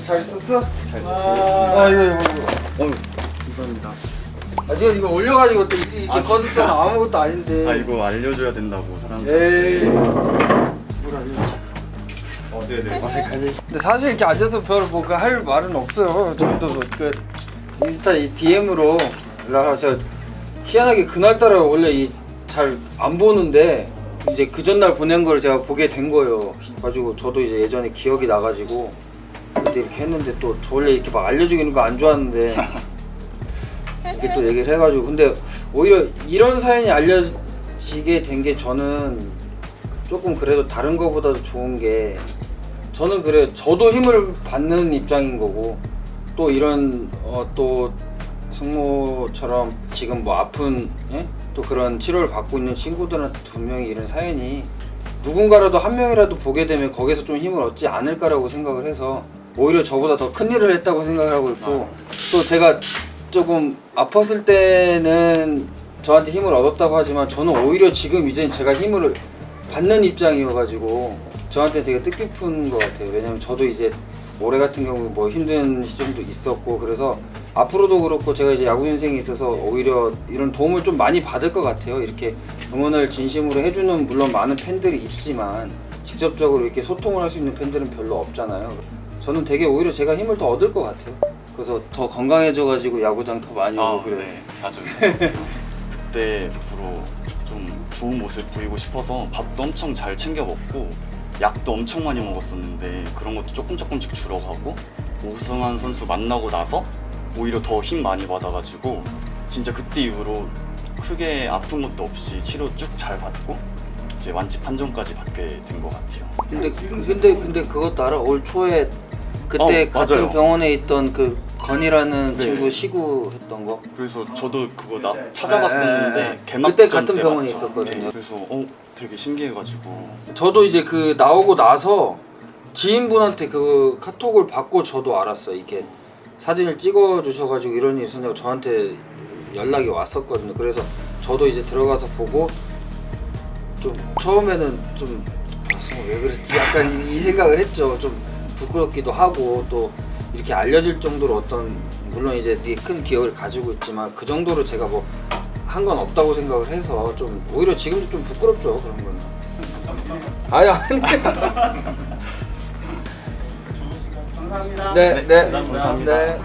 잘 썼어? 잘아 이거 이거 이거. 어휴 감사합니다 아 지금 이거 올려가지고 또 이렇게 아, 진짜? 아무것도 아닌데. 아 이거 알려줘야 된다고 사람들 에이. 뭘 알려? 어 네네 어색하지. 근데 사실 이렇게 앉아서 별뭐그할 말은 없어요. 저도 뭐그 인스타 이 DM으로 연락하 제가 희한하게 그날따라 원래 이 잘 안 보는데 이제 그 전날 보낸 걸 제가 보게 된 거예요. 가지고 저도 이제 예전에 기억이 나가지고 그때 이렇게 했는데 또 저 원래 이렇게 막 알려주기는 거 안 좋아하는데 이렇게 또 얘기를 해가지고 근데 오히려 이런 사연이 알려지게 된 게 저는 조금 그래도 다른 거보다도 좋은 게 저는 그래 저도 힘을 받는 입장인 거고 또 이런 어, 또 승모처럼 지금 뭐 아픈 예? 또 그런 치료를 받고 있는 친구들한테 분명히 이런 사연이 누군가라도 한 명이라도 보게 되면 거기서 좀 힘을 얻지 않을까라고 생각을 해서 오히려 저보다 더 큰 일을 했다고 생각을 하고 있고 또 제가 조금 아팠을 때는 저한테 힘을 얻었다고 하지만 저는 오히려 지금 이제 제가 힘을 받는 입장이어가지고 저한테 되게 뜻깊은 것 같아요. 왜냐면 저도 이제 올해 같은 경우 뭐 힘든 시점도 있었고 그래서 앞으로도 그렇고 제가 이제 야구 인생에 있어서 오히려 이런 도움을 좀 많이 받을 것 같아요. 이렇게 응원을 진심으로 해주는 물론 많은 팬들이 있지만 직접적으로 이렇게 소통을 할 수 있는 팬들은 별로 없잖아요. 저는 되게 오히려 제가 힘을 더 얻을 것 같아요. 그래서 더 건강해져가지고 야구장 더 많이 오고 아, 그래요. 네, 자주 그때부로 좀 좋은 모습 보이고 싶어서 밥도 엄청 잘 챙겨 먹고 약도 엄청 많이 먹었었는데 그런 것도 조금 조금씩 줄어가고 우승한 선수 만나고 나서 오히려 더 힘 많이 받아가지고 진짜 그때 이후로 크게 아픈 것도 없이 치료 쭉 잘 받고 이제 완치 판정까지 받게 된 것 같아요. 근데 근데 근데 그것도 알아? 올 초에 그때 어, 같은 맞아요. 병원에 있던 그 건이라는 네. 친구 시구 했던 거. 그래서 저도 그거 나 찾아봤었는데 네, 네. 개막전 그때 같은 때 병원에 맞죠? 있었거든요. 네, 그래서 어 되게 신기해가지고 저도 이제 그 나오고 나서 지인분한테 그 카톡을 받고 저도 알았어요. 이게 사진을 찍어 주셔가지고 이런 일이 있었냐고 저한테 연락이 왔었거든요. 그래서 저도 이제 들어가서 보고 좀 처음에는 좀 아, 왜 그랬지 약간 이, 이 생각을 했죠. 좀 부끄럽기도 하고 또 이렇게 알려질 정도로 어떤 물론 이제 되게 큰 기억을 가지고 있지만 그 정도로 제가 뭐 한 건 없다고 생각을 해서 좀 오히려 지금도 좀 부끄럽죠 그런 거는. 아니 아니. 감사합니다. 네, 네, 감사합니다. 네.